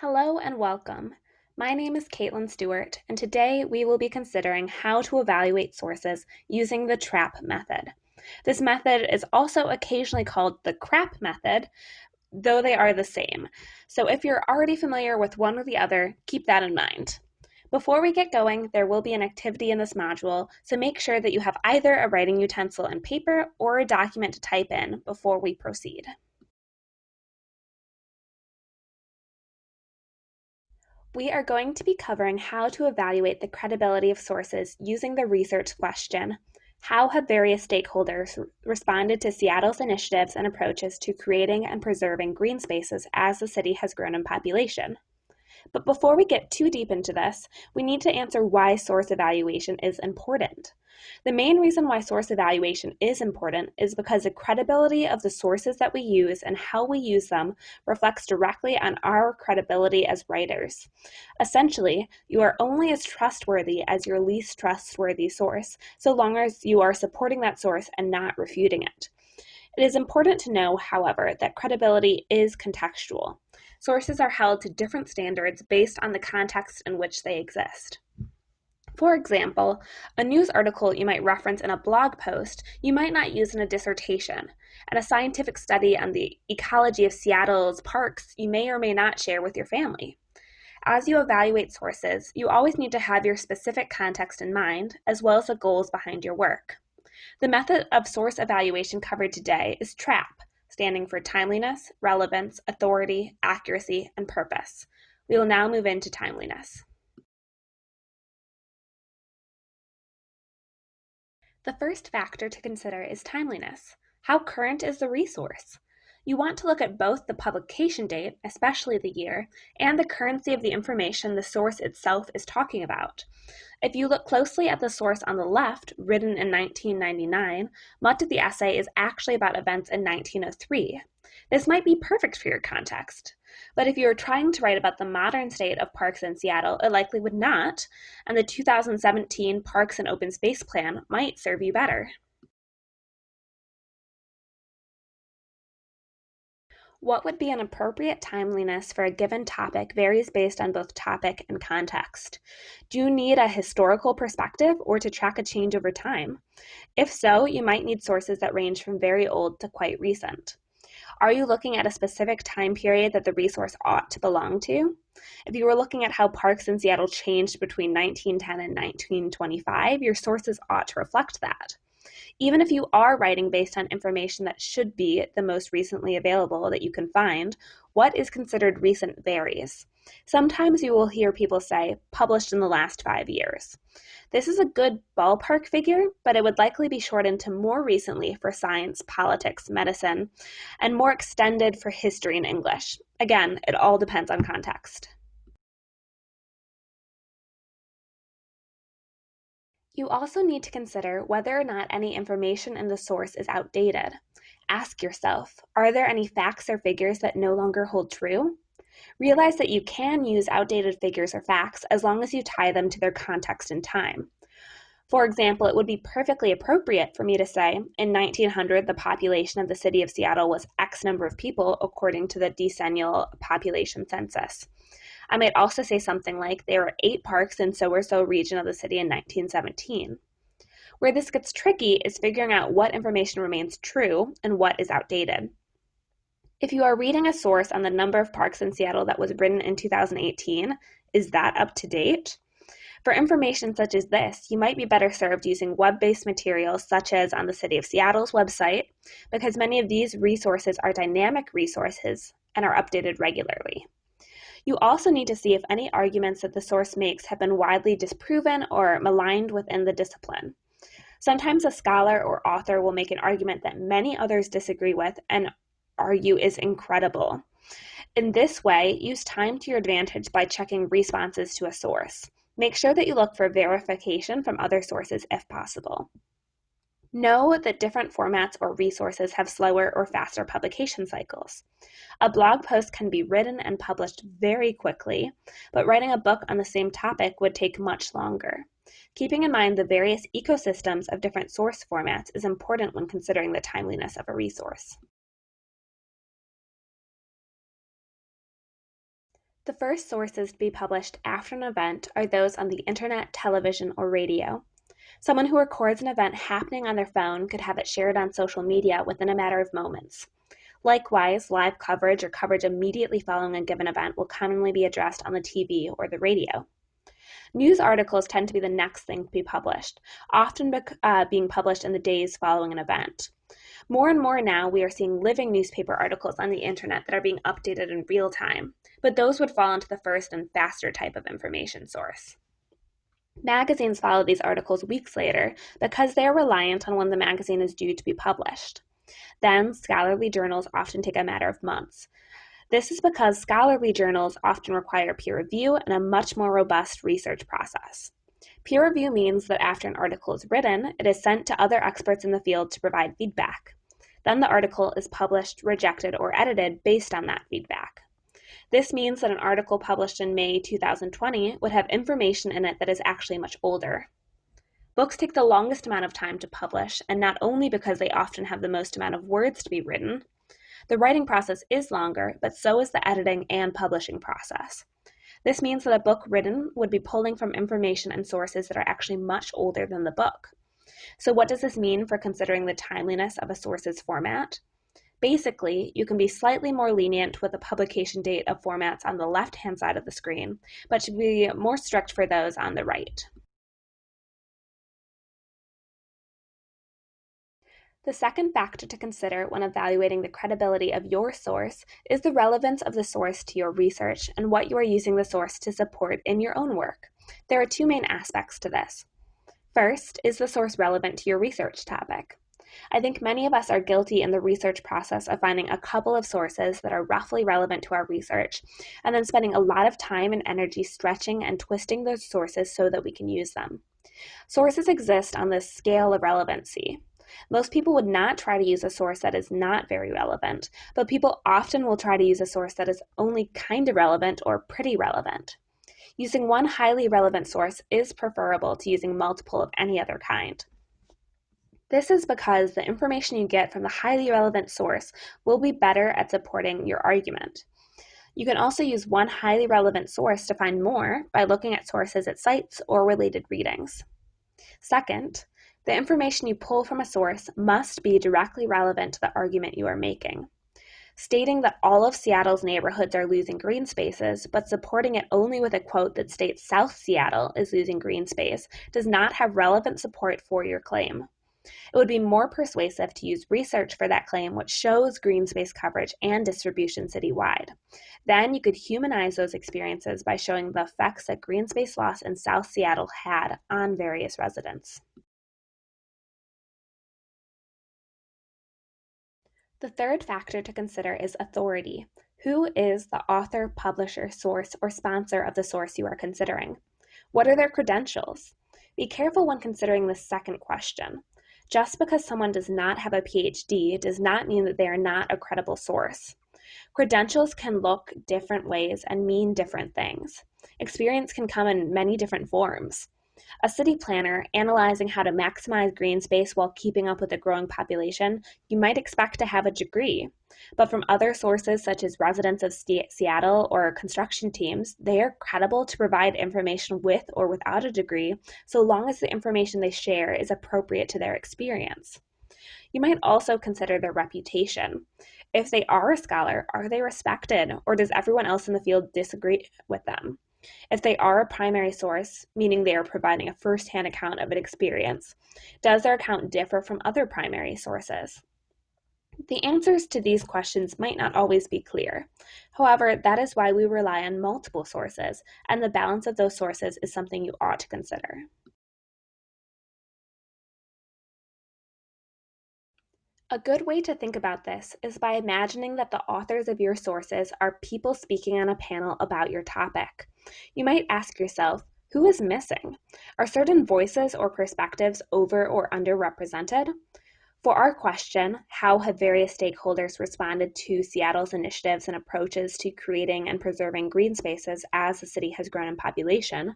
Hello and welcome. My name is Caitlin Stewart, and today we will be considering how to evaluate sources using the TRAP method. This method is also occasionally called the CRAP method, though they are the same. So if you're already familiar with one or the other, keep that in mind. Before we get going, there will be an activity in this module, so make sure that you have either a writing utensil and paper or a document to type in before we proceed. We are going to be covering how to evaluate the credibility of sources using the research question, how have various stakeholders responded to Seattle's initiatives and approaches to creating and preserving green spaces as the city has grown in population? But before we get too deep into this, we need to answer why source evaluation is important. The main reason why source evaluation is important is because the credibility of the sources that we use and how we use them reflects directly on our credibility as writers. Essentially, you are only as trustworthy as your least trustworthy source, so long as you are supporting that source and not refuting it. It is important to know, however, that credibility is contextual. Sources are held to different standards based on the context in which they exist. For example, a news article you might reference in a blog post, you might not use in a dissertation, and a scientific study on the ecology of Seattle's parks you may or may not share with your family. As you evaluate sources, you always need to have your specific context in mind, as well as the goals behind your work. The method of source evaluation covered today is TRAP, standing for timeliness, relevance, authority, accuracy, and purpose. We will now move into timeliness. The first factor to consider is timeliness. How current is the resource? You want to look at both the publication date, especially the year, and the currency of the information the source itself is talking about. If you look closely at the source on the left, written in 1999, much of the essay is actually about events in 1903. This might be perfect for your context. But if you were trying to write about the modern state of parks in Seattle, it likely would not, and the 2017 Parks and Open Space Plan might serve you better. What would be an appropriate timeliness for a given topic varies based on both topic and context. Do you need a historical perspective or to track a change over time? If so, you might need sources that range from very old to quite recent. Are you looking at a specific time period that the resource ought to belong to? If you were looking at how parks in Seattle changed between 1910 and 1925, your sources ought to reflect that. Even if you are writing based on information that should be the most recently available that you can find, what is considered recent varies. Sometimes you will hear people say, published in the last five years. This is a good ballpark figure, but it would likely be shortened to more recently for science, politics, medicine, and more extended for history and English. Again, it all depends on context. You also need to consider whether or not any information in the source is outdated. Ask yourself, are there any facts or figures that no longer hold true? Realize that you can use outdated figures or facts as long as you tie them to their context and time. For example, it would be perfectly appropriate for me to say, in 1900, the population of the city of Seattle was X number of people according to the decennial population census. I might also say something like, there were eight parks in so-or-so region of the city in 1917. Where this gets tricky is figuring out what information remains true and what is outdated. If you are reading a source on the number of parks in Seattle that was written in 2018, is that up to date? For information such as this, you might be better served using web-based materials such as on the City of Seattle's website, because many of these resources are dynamic resources and are updated regularly. You also need to see if any arguments that the source makes have been widely disproven or maligned within the discipline. Sometimes a scholar or author will make an argument that many others disagree with and argue is incredible. In this way, use time to your advantage by checking responses to a source. Make sure that you look for verification from other sources if possible. Know that different formats or resources have slower or faster publication cycles. A blog post can be written and published very quickly, but writing a book on the same topic would take much longer. Keeping in mind the various ecosystems of different source formats is important when considering the timeliness of a resource. The first sources to be published after an event are those on the internet, television, or radio. Someone who records an event happening on their phone could have it shared on social media within a matter of moments. Likewise, live coverage or coverage immediately following a given event will commonly be addressed on the TV or the radio. News articles tend to be the next thing to be published, often uh, being published in the days following an event. More and more now, we are seeing living newspaper articles on the internet that are being updated in real time, but those would fall into the first and faster type of information source. Magazines follow these articles weeks later because they are reliant on when the magazine is due to be published. Then, scholarly journals often take a matter of months. This is because scholarly journals often require peer review and a much more robust research process. Peer review means that after an article is written, it is sent to other experts in the field to provide feedback. Then the article is published, rejected, or edited based on that feedback. This means that an article published in May 2020 would have information in it that is actually much older. Books take the longest amount of time to publish, and not only because they often have the most amount of words to be written. The writing process is longer, but so is the editing and publishing process. This means that a book written would be pulling from information and sources that are actually much older than the book. So what does this mean for considering the timeliness of a source's format? Basically, you can be slightly more lenient with the publication date of formats on the left-hand side of the screen, but should be more strict for those on the right. The second factor to consider when evaluating the credibility of your source is the relevance of the source to your research and what you are using the source to support in your own work. There are two main aspects to this. First, is the source relevant to your research topic? I think many of us are guilty in the research process of finding a couple of sources that are roughly relevant to our research, and then spending a lot of time and energy stretching and twisting those sources so that we can use them. Sources exist on this scale of relevancy. Most people would not try to use a source that is not very relevant, but people often will try to use a source that is only kind of relevant or pretty relevant. Using one highly relevant source is preferable to using multiple of any other kind. This is because the information you get from the highly relevant source will be better at supporting your argument. You can also use one highly relevant source to find more by looking at sources at sites or related readings. Second, the information you pull from a source must be directly relevant to the argument you are making stating that all of Seattle's neighborhoods are losing green spaces, but supporting it only with a quote that states South Seattle is losing green space does not have relevant support for your claim. It would be more persuasive to use research for that claim which shows green space coverage and distribution citywide. Then you could humanize those experiences by showing the effects that green space loss in South Seattle had on various residents. The third factor to consider is authority. Who is the author, publisher, source, or sponsor of the source you are considering? What are their credentials? Be careful when considering the second question. Just because someone does not have a PhD does not mean that they are not a credible source. Credentials can look different ways and mean different things. Experience can come in many different forms. A city planner analyzing how to maximize green space while keeping up with a growing population, you might expect to have a degree. But from other sources such as residents of Seattle or construction teams, they are credible to provide information with or without a degree, so long as the information they share is appropriate to their experience. You might also consider their reputation. If they are a scholar, are they respected, or does everyone else in the field disagree with them? If they are a primary source, meaning they are providing a first-hand account of an experience, does their account differ from other primary sources? The answers to these questions might not always be clear. However, that is why we rely on multiple sources, and the balance of those sources is something you ought to consider. A good way to think about this is by imagining that the authors of your sources are people speaking on a panel about your topic. You might ask yourself, who is missing? Are certain voices or perspectives over or underrepresented? For our question, how have various stakeholders responded to Seattle's initiatives and approaches to creating and preserving green spaces as the city has grown in population,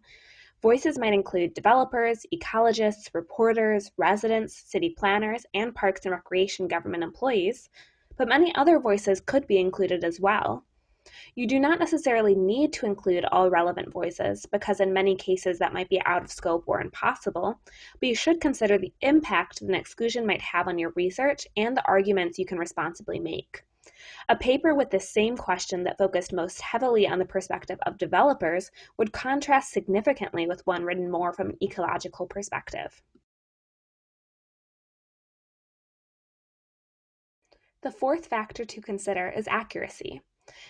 Voices might include developers, ecologists, reporters, residents, city planners, and parks and recreation government employees, but many other voices could be included as well. You do not necessarily need to include all relevant voices because in many cases that might be out of scope or impossible, but you should consider the impact that an exclusion might have on your research and the arguments you can responsibly make. A paper with the same question that focused most heavily on the perspective of developers would contrast significantly with one written more from an ecological perspective. The fourth factor to consider is accuracy.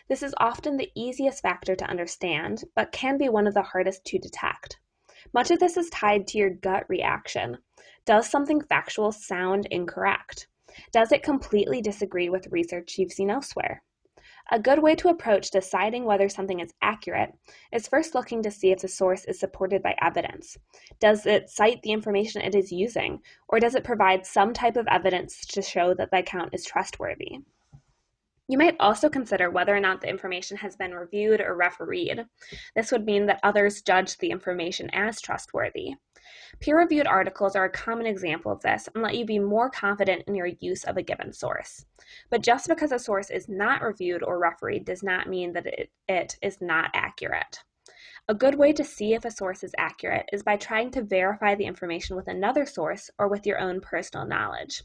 This is often the easiest factor to understand, but can be one of the hardest to detect. Much of this is tied to your gut reaction. Does something factual sound incorrect? Does it completely disagree with research you've seen elsewhere? A good way to approach deciding whether something is accurate is first looking to see if the source is supported by evidence. Does it cite the information it is using, or does it provide some type of evidence to show that the account is trustworthy? You might also consider whether or not the information has been reviewed or refereed. This would mean that others judge the information as trustworthy. Peer-reviewed articles are a common example of this and let you be more confident in your use of a given source. But just because a source is not reviewed or refereed does not mean that it, it is not accurate. A good way to see if a source is accurate is by trying to verify the information with another source or with your own personal knowledge.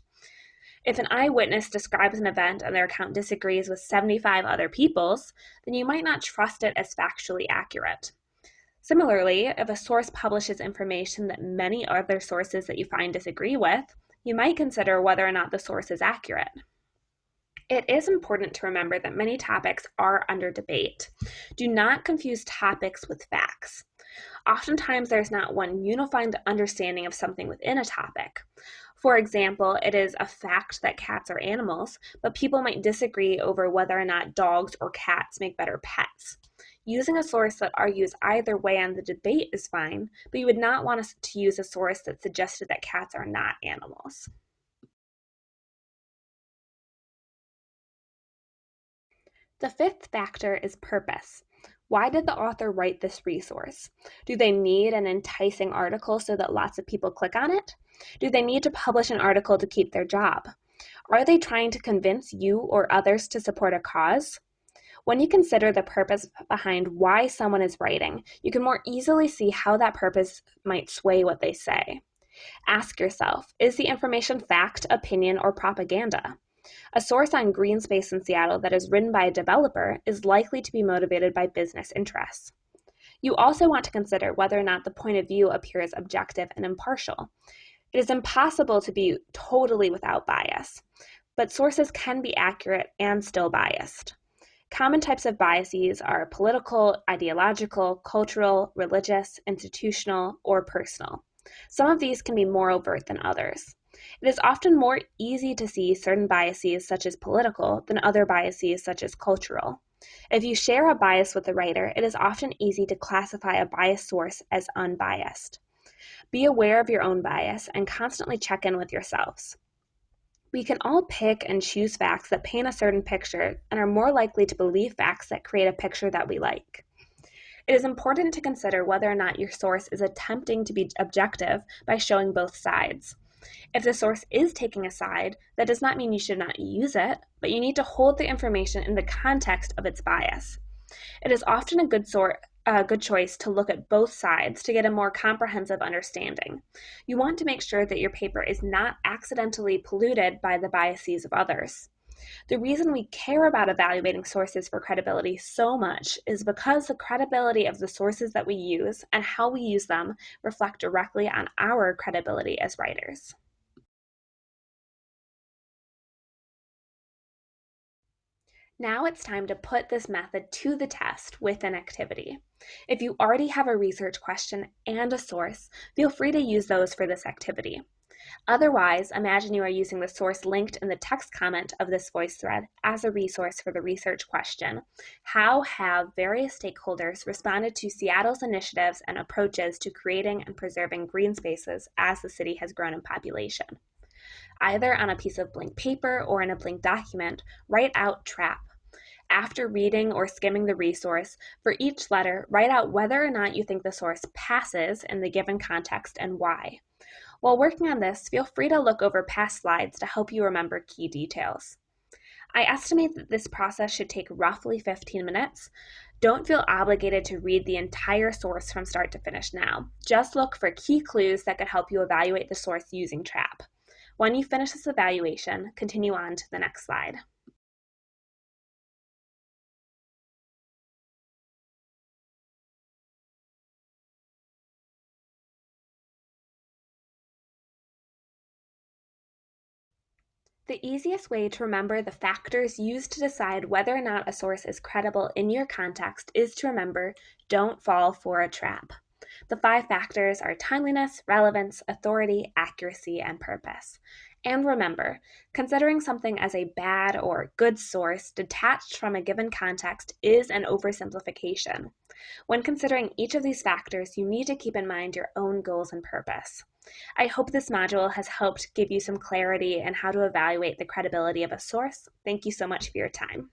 If an eyewitness describes an event and their account disagrees with 75 other people's, then you might not trust it as factually accurate. Similarly, if a source publishes information that many other sources that you find disagree with, you might consider whether or not the source is accurate. It is important to remember that many topics are under debate. Do not confuse topics with facts. Oftentimes, there's not one unified understanding of something within a topic. For example, it is a fact that cats are animals, but people might disagree over whether or not dogs or cats make better pets. Using a source that argues either way on the debate is fine, but you would not want us to use a source that suggested that cats are not animals. The fifth factor is purpose. Why did the author write this resource? Do they need an enticing article so that lots of people click on it? Do they need to publish an article to keep their job? Are they trying to convince you or others to support a cause? When you consider the purpose behind why someone is writing, you can more easily see how that purpose might sway what they say. Ask yourself, is the information fact, opinion, or propaganda? A source on green space in Seattle that is written by a developer is likely to be motivated by business interests. You also want to consider whether or not the point of view appears objective and impartial. It is impossible to be totally without bias, but sources can be accurate and still biased. Common types of biases are political, ideological, cultural, religious, institutional, or personal. Some of these can be more overt than others. It is often more easy to see certain biases, such as political, than other biases, such as cultural. If you share a bias with the writer, it is often easy to classify a biased source as unbiased. Be aware of your own bias and constantly check in with yourselves. We can all pick and choose facts that paint a certain picture and are more likely to believe facts that create a picture that we like. It is important to consider whether or not your source is attempting to be objective by showing both sides. If the source is taking a side, that does not mean you should not use it, but you need to hold the information in the context of its bias. It is often a good sort a good choice to look at both sides to get a more comprehensive understanding. You want to make sure that your paper is not accidentally polluted by the biases of others. The reason we care about evaluating sources for credibility so much is because the credibility of the sources that we use and how we use them reflect directly on our credibility as writers. Now it's time to put this method to the test with an activity. If you already have a research question and a source, feel free to use those for this activity. Otherwise, imagine you are using the source linked in the text comment of this voice thread as a resource for the research question. How have various stakeholders responded to Seattle's initiatives and approaches to creating and preserving green spaces as the city has grown in population? Either on a piece of blank paper or in a blank document, write out TRAP after reading or skimming the resource, for each letter, write out whether or not you think the source passes in the given context and why. While working on this, feel free to look over past slides to help you remember key details. I estimate that this process should take roughly 15 minutes. Don't feel obligated to read the entire source from start to finish now. Just look for key clues that could help you evaluate the source using TRAP. When you finish this evaluation, continue on to the next slide. The easiest way to remember the factors used to decide whether or not a source is credible in your context is to remember don't fall for a trap. The five factors are timeliness, relevance, authority, accuracy, and purpose. And remember, considering something as a bad or good source detached from a given context is an oversimplification. When considering each of these factors, you need to keep in mind your own goals and purpose. I hope this module has helped give you some clarity in how to evaluate the credibility of a source. Thank you so much for your time.